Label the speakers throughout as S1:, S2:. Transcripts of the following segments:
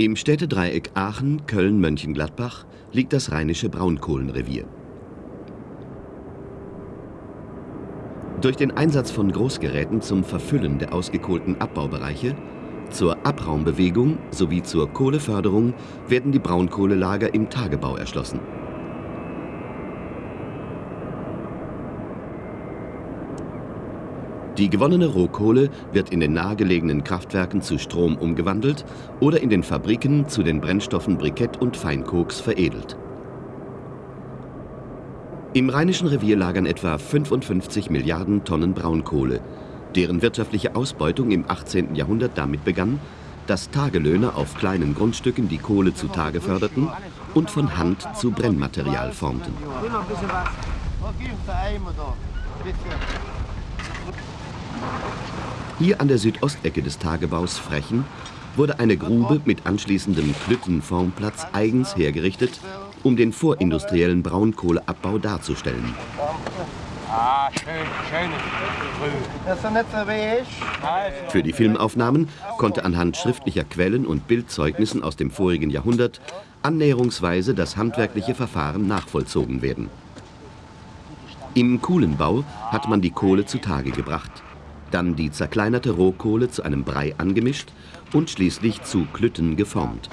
S1: Im Städtedreieck Aachen, Köln, Mönchengladbach liegt das Rheinische Braunkohlenrevier. Durch den Einsatz von Großgeräten zum Verfüllen der ausgekohlten Abbaubereiche, zur Abraumbewegung sowie zur Kohleförderung werden die Braunkohlelager im Tagebau erschlossen. Die gewonnene Rohkohle wird in den nahegelegenen Kraftwerken zu Strom umgewandelt oder in den Fabriken zu den Brennstoffen Brikett und Feinkoks veredelt. Im Rheinischen Revier lagern etwa 55 Milliarden Tonnen Braunkohle, deren wirtschaftliche Ausbeutung im 18. Jahrhundert damit begann, dass Tagelöhner auf kleinen Grundstücken die Kohle zutage förderten und von Hand zu Brennmaterial formten. Hier an der Südostecke des Tagebaus Frechen wurde eine Grube mit anschließendem Klüttenformplatz eigens hergerichtet, um den vorindustriellen Braunkohleabbau darzustellen. Für die Filmaufnahmen konnte anhand schriftlicher Quellen und Bildzeugnissen aus dem vorigen Jahrhundert annäherungsweise das handwerkliche Verfahren nachvollzogen werden. Im Kuhlenbau hat man die Kohle zutage gebracht dann die zerkleinerte Rohkohle zu einem Brei angemischt und schließlich zu Klütten geformt.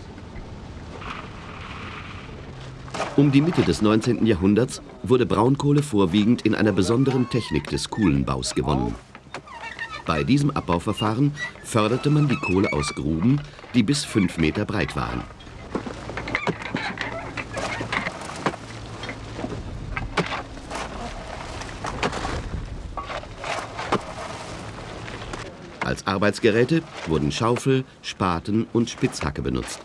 S1: Um die Mitte des 19. Jahrhunderts wurde Braunkohle vorwiegend in einer besonderen Technik des Kuhlenbaus gewonnen. Bei diesem Abbauverfahren förderte man die Kohle aus Gruben, die bis fünf Meter breit waren. Als Arbeitsgeräte wurden Schaufel, Spaten und Spitzhacke benutzt.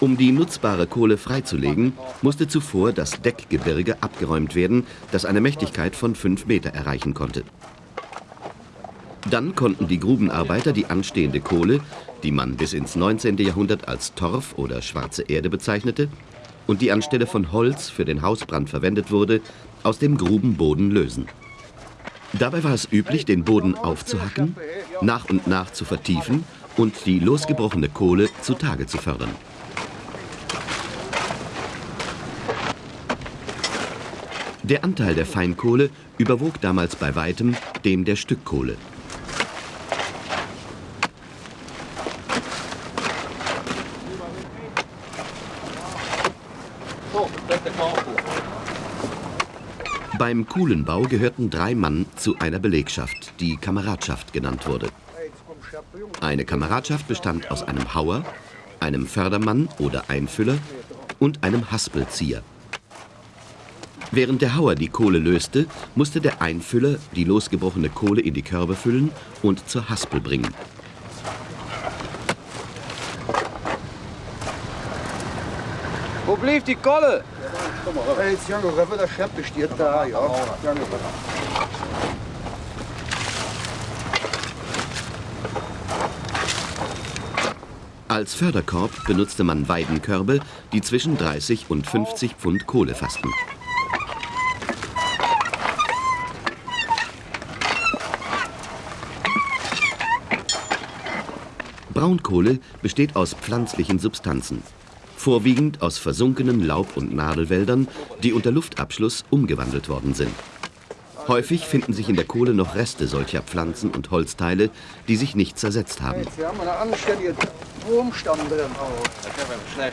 S1: Um die nutzbare Kohle freizulegen, musste zuvor das Deckgebirge abgeräumt werden, das eine Mächtigkeit von 5 Meter erreichen konnte. Dann konnten die Grubenarbeiter die anstehende Kohle, die man bis ins 19. Jahrhundert als Torf oder schwarze Erde bezeichnete, und die anstelle von Holz für den Hausbrand verwendet wurde, aus dem Grubenboden lösen. Dabei war es üblich, den Boden aufzuhacken, nach und nach zu vertiefen und die losgebrochene Kohle zutage zu fördern. Der Anteil der Feinkohle überwog damals bei weitem dem der Stückkohle. Beim Kuhlenbau gehörten drei Mann zu einer Belegschaft, die Kameradschaft genannt wurde. Eine Kameradschaft bestand aus einem Hauer, einem Fördermann oder Einfüller und einem Haspelzieher. Während der Hauer die Kohle löste, musste der Einfüller die losgebrochene Kohle in die Körbe füllen und zur Haspel bringen.
S2: Wo blieb die Kolle?
S3: Jetzt Junge, der Scheppe steht da, ja.
S1: Als Förderkorb benutzte man Weidenkörbe, die zwischen 30 und 50 Pfund Kohle fassten. Braunkohle besteht aus pflanzlichen Substanzen vorwiegend aus versunkenen Laub- und Nadelwäldern, die unter Luftabschluss umgewandelt worden sind. Häufig finden sich in der Kohle noch Reste solcher Pflanzen und Holzteile, die sich nicht zersetzt haben.
S3: Jetzt haben wir einen anständigen Wurmstamm drin.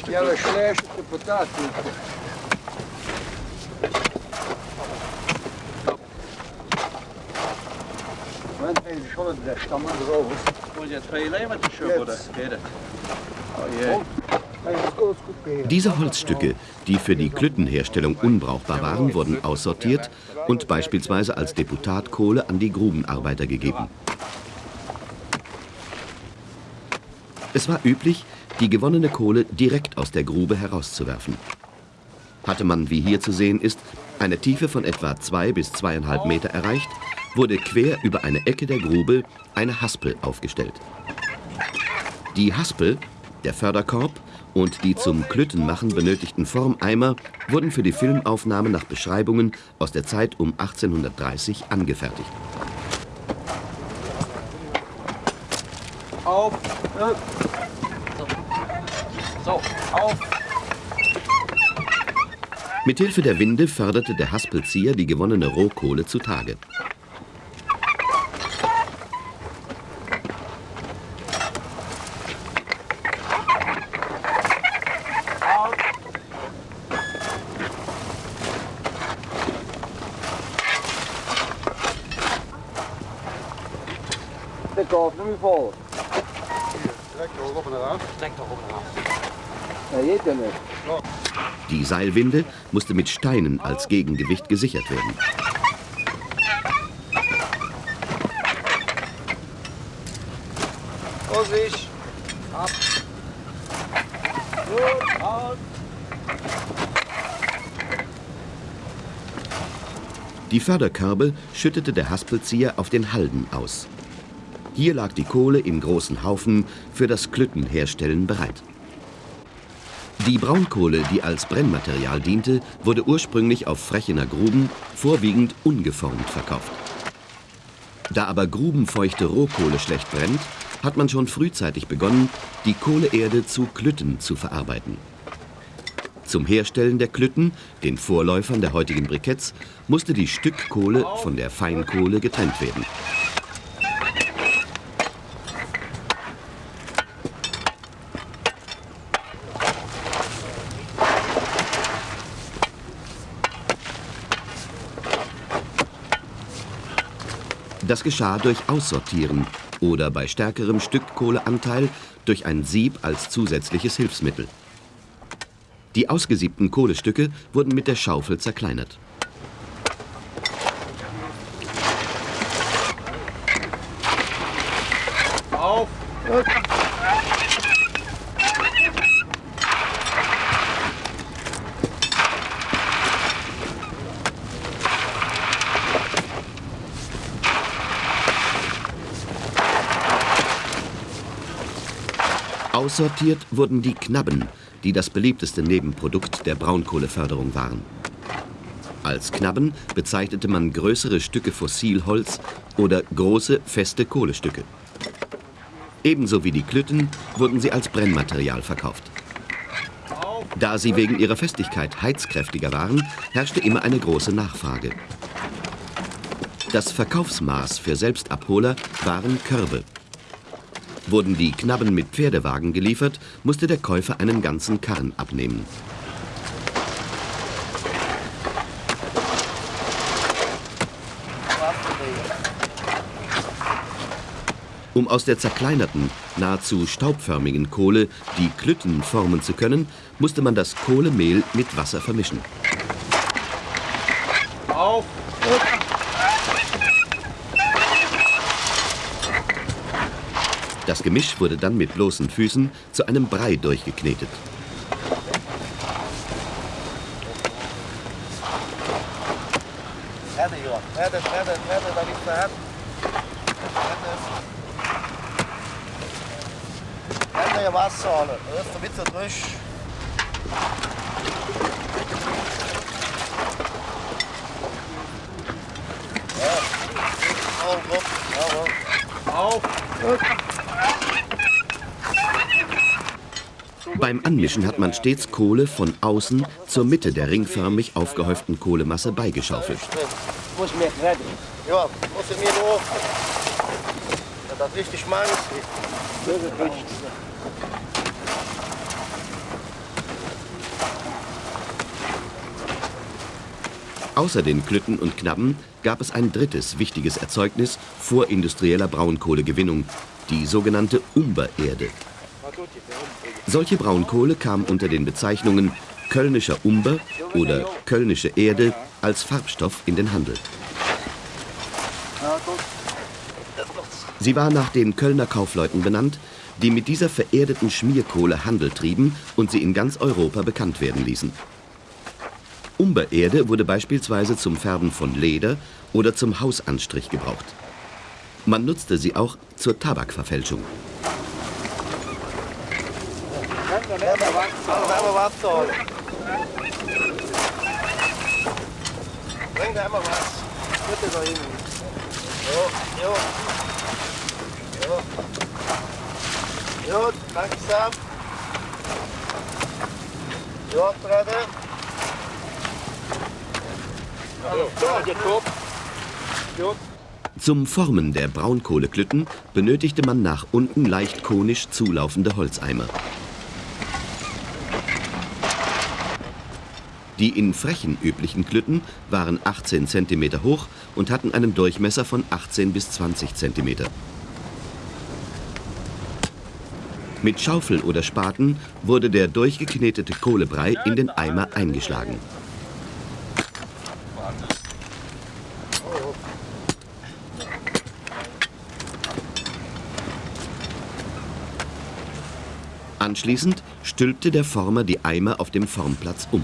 S3: Ja, aber schlechte Potaten. Moment, schon der Stamm drauf.
S2: Moet je twee levertjes zo worden? Oh jee.
S1: Diese Holzstücke, die für die Klüttenherstellung unbrauchbar waren, wurden aussortiert und beispielsweise als Deputatkohle an die Grubenarbeiter gegeben. Es war üblich, die gewonnene Kohle direkt aus der Grube herauszuwerfen. Hatte man, wie hier zu sehen ist, eine Tiefe von etwa zwei bis zweieinhalb Meter erreicht, wurde quer über eine Ecke der Grube eine Haspel aufgestellt. Die Haspel, der Förderkorb, und die zum Klüttenmachen benötigten Formeimer wurden für die Filmaufnahme nach Beschreibungen aus der Zeit um 1830 angefertigt.
S2: Auf! Ne? So. auf!
S1: Mithilfe der Winde förderte der Haspelzieher die gewonnene Rohkohle zutage. Die Seilwinde musste mit Steinen als Gegengewicht gesichert werden.
S2: Vorsicht. Ab. Gut, auf.
S1: Die Förderkörbe schüttete der Haspelzieher auf den Halden aus. Hier lag die Kohle in großen Haufen für das Klüttenherstellen bereit. Die Braunkohle, die als Brennmaterial diente, wurde ursprünglich auf Frechener Gruben vorwiegend ungeformt verkauft. Da aber grubenfeuchte Rohkohle schlecht brennt, hat man schon frühzeitig begonnen, die Kohleerde zu Klütten zu verarbeiten. Zum Herstellen der Klütten, den Vorläufern der heutigen Briketts, musste die Stückkohle von der Feinkohle getrennt werden. Das geschah durch Aussortieren oder bei stärkerem Stückkohleanteil durch ein Sieb als zusätzliches Hilfsmittel. Die ausgesiebten Kohlestücke wurden mit der Schaufel zerkleinert.
S2: Auf.
S1: Aussortiert wurden die Knabben, die das beliebteste Nebenprodukt der Braunkohleförderung waren. Als Knabben bezeichnete man größere Stücke Fossilholz oder große, feste Kohlestücke. Ebenso wie die Klütten wurden sie als Brennmaterial verkauft. Da sie wegen ihrer Festigkeit heizkräftiger waren, herrschte immer eine große Nachfrage. Das Verkaufsmaß für Selbstabholer waren Körbe. Wurden die Knabben mit Pferdewagen geliefert, musste der Käufer einen ganzen Karren abnehmen. Um aus der zerkleinerten, nahezu staubförmigen Kohle die Klütten formen zu können, musste man das Kohlemehl mit Wasser vermischen.
S2: Auf.
S1: Das Gemisch wurde dann mit bloßen Füßen zu einem Brei durchgeknetet.
S2: Härte, Johann. Härte, härte, härte, da liegt der Härte. Härte ja Wasser, alle. Das ist der Witz durch. Ja. Auf, auf, auf. Auf.
S1: Beim Anmischen hat man stets Kohle von außen zur Mitte der ringförmig aufgehäuften Kohlemasse beigeschaufelt. Außer den Klütten und Knabben gab es ein drittes wichtiges Erzeugnis vorindustrieller Braunkohlegewinnung, die sogenannte Umbererde. Solche Braunkohle kam unter den Bezeichnungen Kölnischer Umber oder Kölnische Erde als Farbstoff in den Handel. Sie war nach den Kölner Kaufleuten benannt, die mit dieser vererdeten Schmierkohle Handel trieben und sie in ganz Europa bekannt werden ließen. Umbererde wurde beispielsweise zum Färben von Leder oder zum Hausanstrich gebraucht. Man nutzte sie auch zur Tabakverfälschung.
S2: Wärmer Wasser. Bring da einmal was. Bitte da hin. Jo, jo. Jo. Gut, langsam. Gut, reden.
S1: Zum Formen der Braunkohleklütten benötigte man nach unten leicht konisch zulaufende Holzeimer. Die in Frechen üblichen Klütten waren 18 cm hoch und hatten einen Durchmesser von 18 bis 20 cm. Mit Schaufel oder Spaten wurde der durchgeknetete Kohlebrei in den Eimer eingeschlagen. Anschließend stülpte der Former die Eimer auf dem Formplatz um.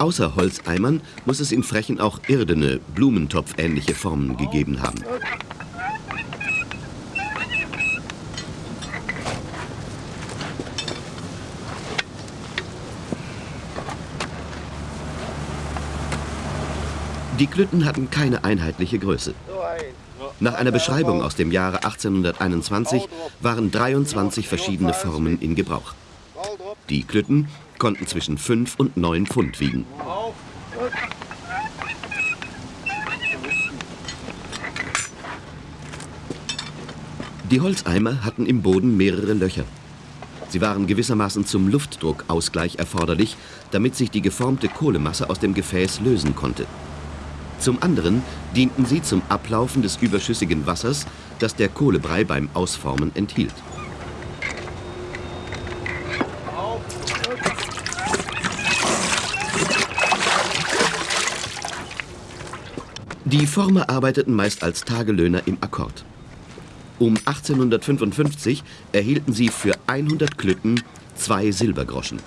S1: Außer Holzeimern muss es in Frechen auch irdene, blumentopfähnliche Formen gegeben haben. Die Klütten hatten keine einheitliche Größe. Nach einer Beschreibung aus dem Jahre 1821 waren 23 verschiedene Formen in Gebrauch. Die Klütten konnten zwischen 5 und 9 Pfund wiegen. Die Holzeimer hatten im Boden mehrere Löcher. Sie waren gewissermaßen zum Luftdruckausgleich erforderlich, damit sich die geformte Kohlemasse aus dem Gefäß lösen konnte. Zum anderen dienten sie zum Ablaufen des überschüssigen Wassers, das der Kohlebrei beim Ausformen enthielt. Die Former arbeiteten meist als Tagelöhner im Akkord. Um 1855 erhielten sie für 100 Klütten zwei Silbergroschen.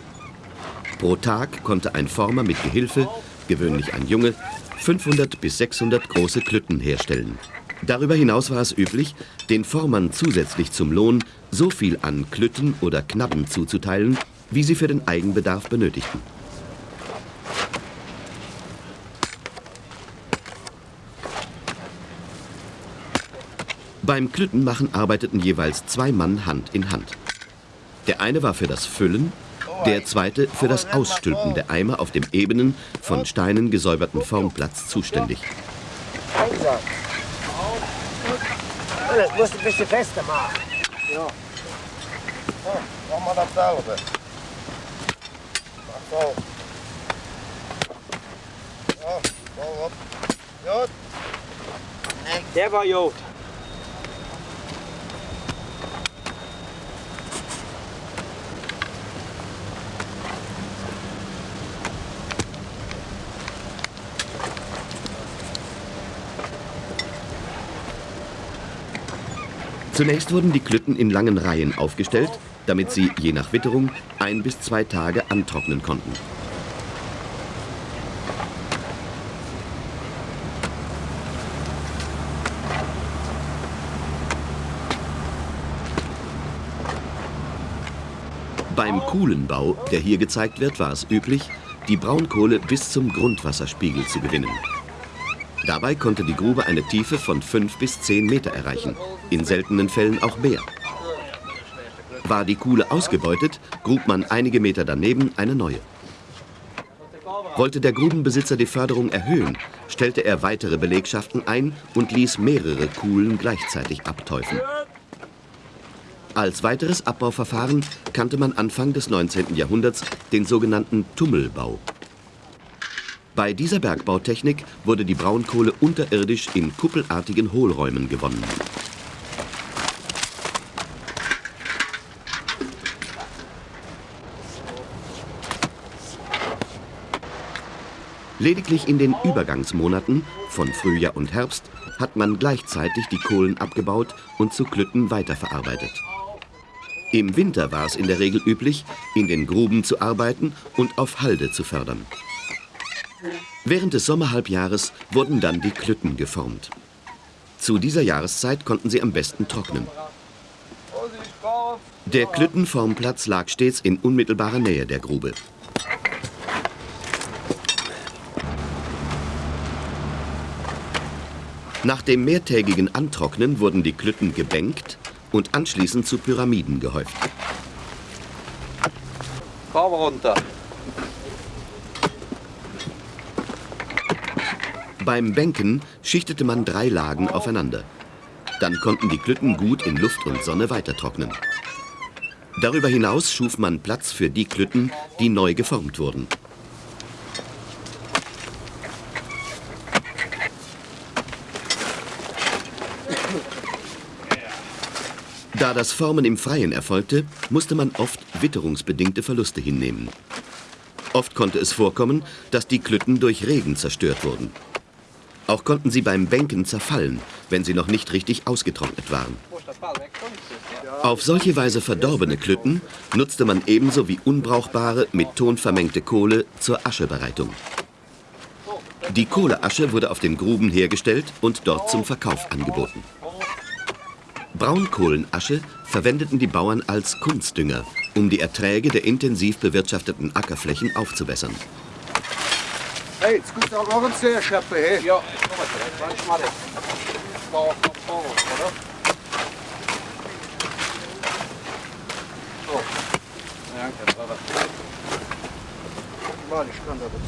S1: Pro Tag konnte ein Former mit Gehilfe, gewöhnlich ein Junge, 500 bis 600 große Klütten herstellen. Darüber hinaus war es üblich, den Formern zusätzlich zum Lohn so viel an Klütten oder Knabben zuzuteilen, wie sie für den Eigenbedarf benötigten. Beim Klüttenmachen arbeiteten jeweils zwei Mann Hand in Hand. Der eine war für das Füllen, der zweite für das Ausstülpen der Eimer auf dem ebenen, von Steinen gesäuberten Formplatz zuständig.
S2: Das musst du ein bisschen fester machen. Ja. So, machen wir dasselbe. Mach so. Ja, so, gut.
S4: Der war gut.
S1: Zunächst wurden die Klütten in langen Reihen aufgestellt, damit sie je nach Witterung ein bis zwei Tage antrocknen konnten. Beim Kuhlenbau, der hier gezeigt wird, war es üblich, die Braunkohle bis zum Grundwasserspiegel zu gewinnen. Dabei konnte die Grube eine Tiefe von 5 bis 10 Meter erreichen, in seltenen Fällen auch mehr. War die Kuhle ausgebeutet, grub man einige Meter daneben eine neue. Wollte der Grubenbesitzer die Förderung erhöhen, stellte er weitere Belegschaften ein und ließ mehrere Kuhlen gleichzeitig abteufen. Als weiteres Abbauverfahren kannte man Anfang des 19. Jahrhunderts den sogenannten Tummelbau. Bei dieser Bergbautechnik wurde die Braunkohle unterirdisch in kuppelartigen Hohlräumen gewonnen. Lediglich in den Übergangsmonaten von Frühjahr und Herbst hat man gleichzeitig die Kohlen abgebaut und zu Klütten weiterverarbeitet. Im Winter war es in der Regel üblich, in den Gruben zu arbeiten und auf Halde zu fördern. Während des Sommerhalbjahres wurden dann die Klütten geformt. Zu dieser Jahreszeit konnten sie am besten trocknen. Der Klüttenformplatz lag stets in unmittelbarer Nähe der Grube. Nach dem mehrtägigen Antrocknen wurden die Klütten gebänkt und anschließend zu Pyramiden gehäuft.
S4: Kabel runter.
S1: Beim Bänken schichtete man drei Lagen aufeinander. Dann konnten die Klütten gut in Luft und Sonne weitertrocknen. Darüber hinaus schuf man Platz für die Klütten, die neu geformt wurden. Da das Formen im Freien erfolgte, musste man oft witterungsbedingte Verluste hinnehmen. Oft konnte es vorkommen, dass die Klütten durch Regen zerstört wurden. Auch konnten sie beim Bänken zerfallen, wenn sie noch nicht richtig ausgetrocknet waren. Auf solche Weise verdorbene Klütten nutzte man ebenso wie unbrauchbare, mit Ton vermengte Kohle zur Aschebereitung. Die Kohleasche wurde auf den Gruben hergestellt und dort zum Verkauf angeboten. Braunkohlenasche verwendeten die Bauern als Kunstdünger, um die Erträge der intensiv bewirtschafteten Ackerflächen aufzubessern.
S3: Hey, jetzt kommt auch noch ein Seerschöpfe, hey.
S4: Ja, ich komme direkt. Warte mal. Da Vorwurf, oder? So. Danke, warte.
S3: Warte, ich kann da das.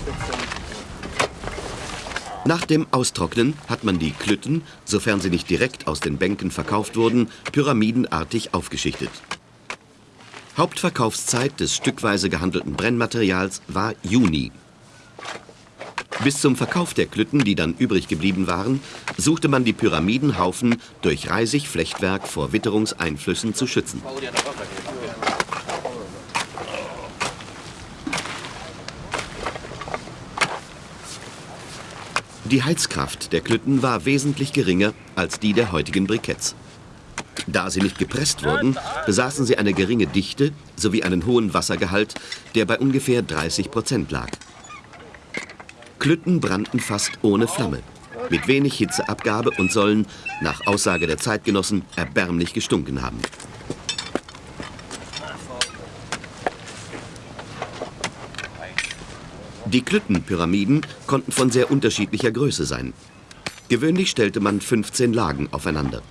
S1: Nach dem Austrocknen hat man die Klütten, sofern sie nicht direkt aus den Bänken verkauft wurden, pyramidenartig aufgeschichtet. Hauptverkaufszeit des stückweise gehandelten Brennmaterials war Juni. Bis zum Verkauf der Klütten, die dann übrig geblieben waren, suchte man die Pyramidenhaufen durch Reisigflechtwerk vor Witterungseinflüssen zu schützen. Die Heizkraft der Klütten war wesentlich geringer als die der heutigen Briketts. Da sie nicht gepresst wurden, besaßen sie eine geringe Dichte sowie einen hohen Wassergehalt, der bei ungefähr 30 Prozent lag. Klütten brannten fast ohne Flamme, mit wenig Hitzeabgabe und sollen, nach Aussage der Zeitgenossen, erbärmlich gestunken haben. Die Klüttenpyramiden konnten von sehr unterschiedlicher Größe sein. Gewöhnlich stellte man 15 Lagen aufeinander.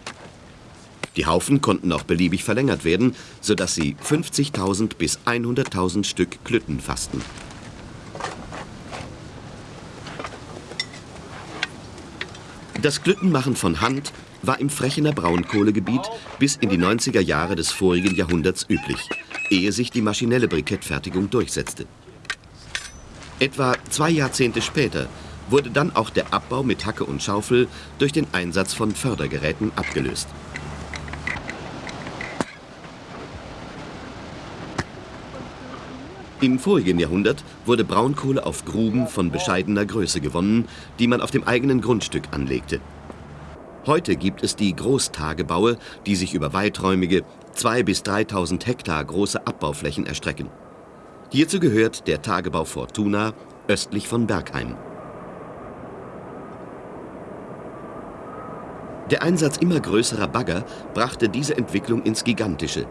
S1: Die Haufen konnten auch beliebig verlängert werden, sodass sie 50.000 bis 100.000 Stück Klütten fassten. Das Klüttenmachen von Hand war im Frechener Braunkohlegebiet bis in die 90er Jahre des vorigen Jahrhunderts üblich, ehe sich die maschinelle Brikettfertigung durchsetzte. Etwa zwei Jahrzehnte später wurde dann auch der Abbau mit Hacke und Schaufel durch den Einsatz von Fördergeräten abgelöst. Im vorigen Jahrhundert wurde Braunkohle auf Gruben von bescheidener Größe gewonnen, die man auf dem eigenen Grundstück anlegte. Heute gibt es die Großtagebaue, die sich über weiträumige 2.000 bis 3.000 Hektar große Abbauflächen erstrecken. Hierzu gehört der Tagebau Fortuna östlich von Bergheim. Der Einsatz immer größerer Bagger brachte diese Entwicklung ins Gigantische,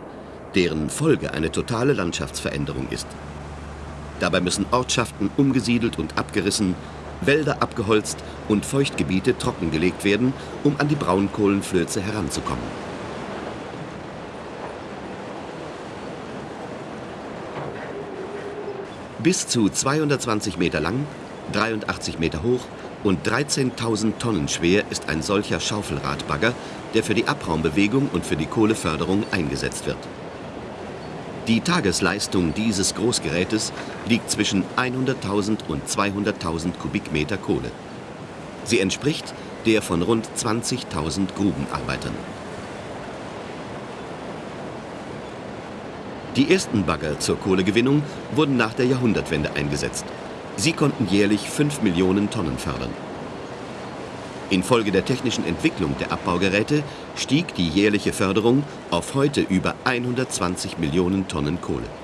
S1: deren Folge eine totale Landschaftsveränderung ist. Dabei müssen Ortschaften umgesiedelt und abgerissen, Wälder abgeholzt und Feuchtgebiete trockengelegt werden, um an die Braunkohlenflöze heranzukommen. Bis zu 220 Meter lang, 83 Meter hoch und 13.000 Tonnen schwer ist ein solcher Schaufelradbagger, der für die Abraumbewegung und für die Kohleförderung eingesetzt wird. Die Tagesleistung dieses Großgerätes liegt zwischen 100.000 und 200.000 Kubikmeter Kohle. Sie entspricht der von rund 20.000 Grubenarbeitern. Die ersten Bagger zur Kohlegewinnung wurden nach der Jahrhundertwende eingesetzt. Sie konnten jährlich 5 Millionen Tonnen fördern. Infolge der technischen Entwicklung der Abbaugeräte stieg die jährliche Förderung auf heute über 120 Millionen Tonnen Kohle.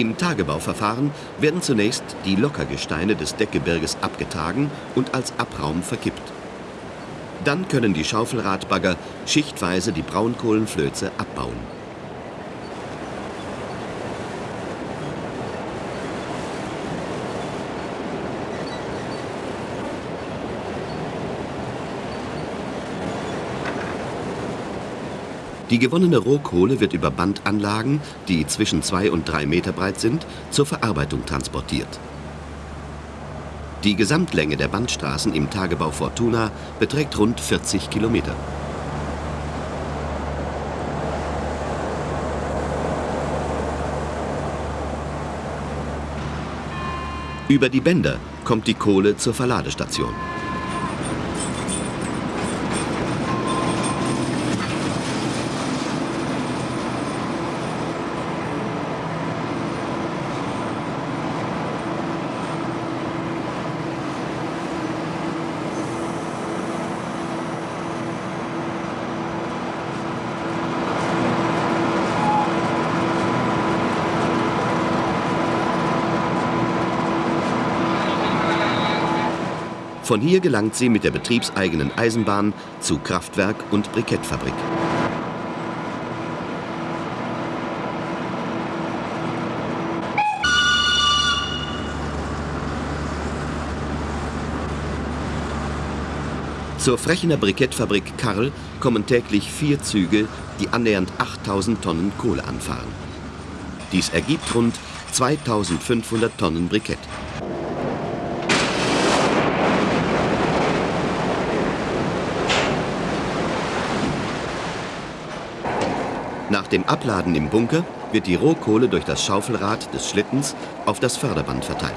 S1: Im Tagebauverfahren werden zunächst die Lockergesteine des Deckgebirges abgetragen und als Abraum verkippt. Dann können die Schaufelradbagger schichtweise die Braunkohlenflöze abbauen. Die gewonnene Rohkohle wird über Bandanlagen, die zwischen zwei und drei Meter breit sind, zur Verarbeitung transportiert. Die Gesamtlänge der Bandstraßen im Tagebau Fortuna beträgt rund 40 Kilometer. Über die Bänder kommt die Kohle zur Verladestation. Von hier gelangt sie mit der betriebseigenen Eisenbahn zu Kraftwerk und Brikettfabrik. Zur Frechener Brikettfabrik Karl kommen täglich vier Züge, die annähernd 8000 Tonnen Kohle anfahren. Dies ergibt rund 2500 Tonnen Brikett. Dem Abladen im Bunker wird die Rohkohle durch das Schaufelrad des Schlittens auf das Förderband verteilt.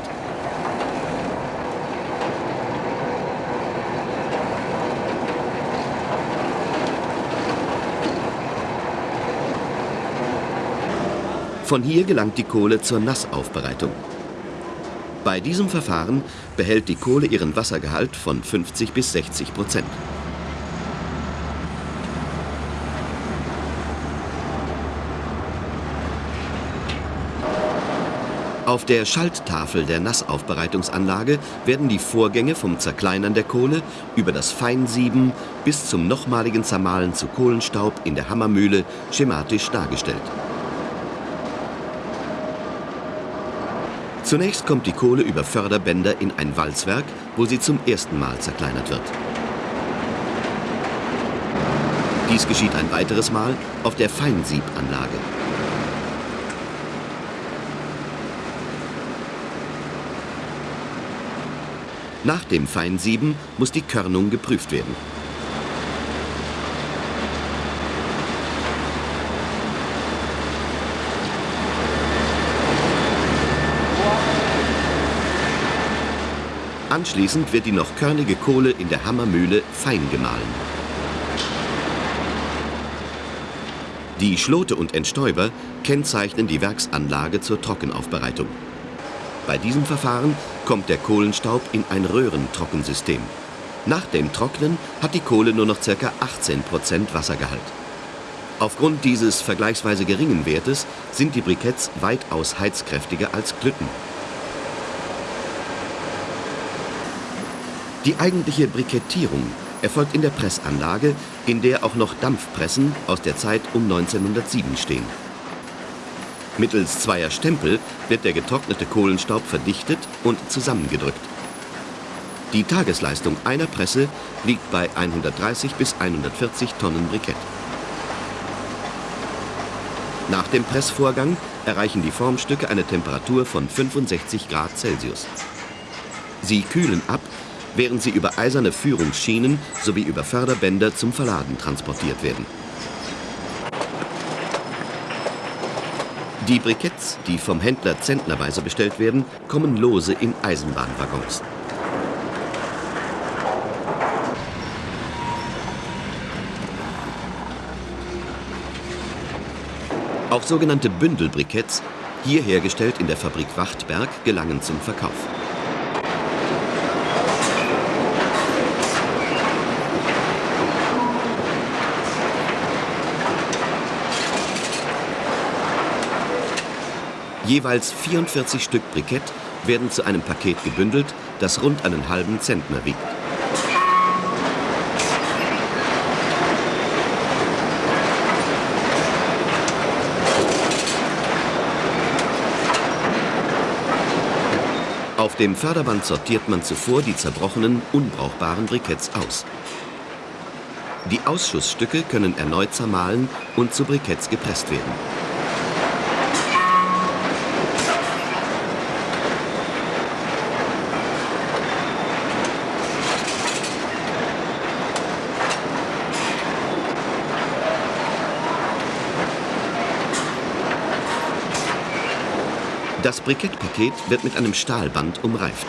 S1: Von hier gelangt die Kohle zur Nassaufbereitung. Bei diesem Verfahren behält die Kohle ihren Wassergehalt von 50 bis 60 Prozent. Auf der Schalttafel der Nassaufbereitungsanlage werden die Vorgänge vom Zerkleinern der Kohle über das Feinsieben bis zum nochmaligen Zermahlen zu Kohlenstaub in der Hammermühle schematisch dargestellt. Zunächst kommt die Kohle über Förderbänder in ein Walzwerk, wo sie zum ersten Mal zerkleinert wird. Dies geschieht ein weiteres Mal auf der Feinsiebanlage. Nach dem Feinsieben muss die Körnung geprüft werden. Anschließend wird die noch körnige Kohle in der Hammermühle fein gemahlen. Die Schlote und Entstäuber kennzeichnen die Werksanlage zur Trockenaufbereitung. Bei diesem Verfahren kommt der Kohlenstaub in ein Röhrentrockensystem. Nach dem Trocknen hat die Kohle nur noch ca. 18% Wassergehalt. Aufgrund dieses vergleichsweise geringen Wertes sind die Briketts weitaus heizkräftiger als Klütten. Die eigentliche Brikettierung erfolgt in der Pressanlage, in der auch noch Dampfpressen aus der Zeit um 1907 stehen. Mittels zweier Stempel wird der getrocknete Kohlenstaub verdichtet und zusammengedrückt. Die Tagesleistung einer Presse liegt bei 130 bis 140 Tonnen Brikett. Nach dem Pressvorgang erreichen die Formstücke eine Temperatur von 65 Grad Celsius. Sie kühlen ab, während sie über eiserne Führungsschienen sowie über Förderbänder zum Verladen transportiert werden. Die Briketts, die vom Händler zentnerweise bestellt werden, kommen lose in Eisenbahnwaggons. Auch sogenannte Bündelbriketts, hier hergestellt in der Fabrik Wachtberg, gelangen zum Verkauf. Jeweils 44 Stück Brikett werden zu einem Paket gebündelt, das rund einen halben Zentner wiegt. Auf dem Förderband sortiert man zuvor die zerbrochenen, unbrauchbaren Briketts aus. Die Ausschussstücke können erneut zermahlen und zu Briketts gepresst werden. Das Brikettpaket wird mit einem Stahlband umreift.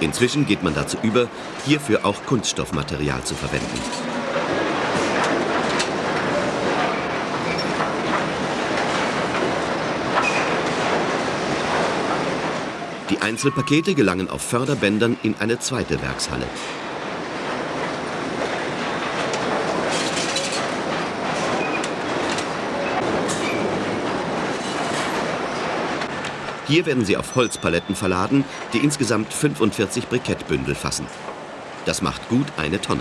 S1: Inzwischen geht man dazu über, hierfür auch Kunststoffmaterial zu verwenden. Die Einzelpakete gelangen auf Förderbändern in eine zweite Werkshalle. Hier werden sie auf Holzpaletten verladen, die insgesamt 45 Brikettbündel fassen. Das macht gut eine Tonne.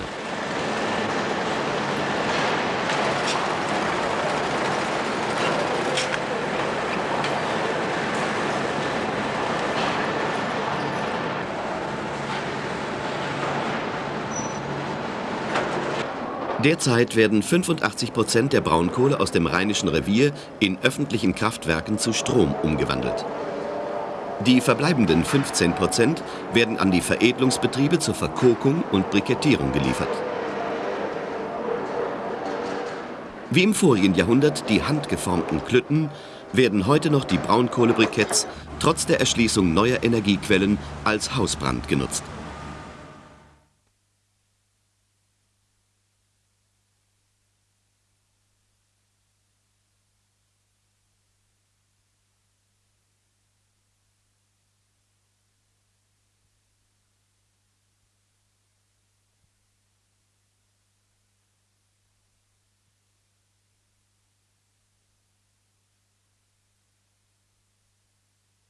S1: Derzeit werden 85 Prozent der Braunkohle aus dem Rheinischen Revier in öffentlichen Kraftwerken zu Strom umgewandelt. Die verbleibenden 15 Prozent werden an die Veredelungsbetriebe zur Verkokung und Brikettierung geliefert. Wie im vorigen Jahrhundert die handgeformten Klütten, werden heute noch die Braunkohlebriketts trotz der Erschließung neuer Energiequellen als Hausbrand genutzt.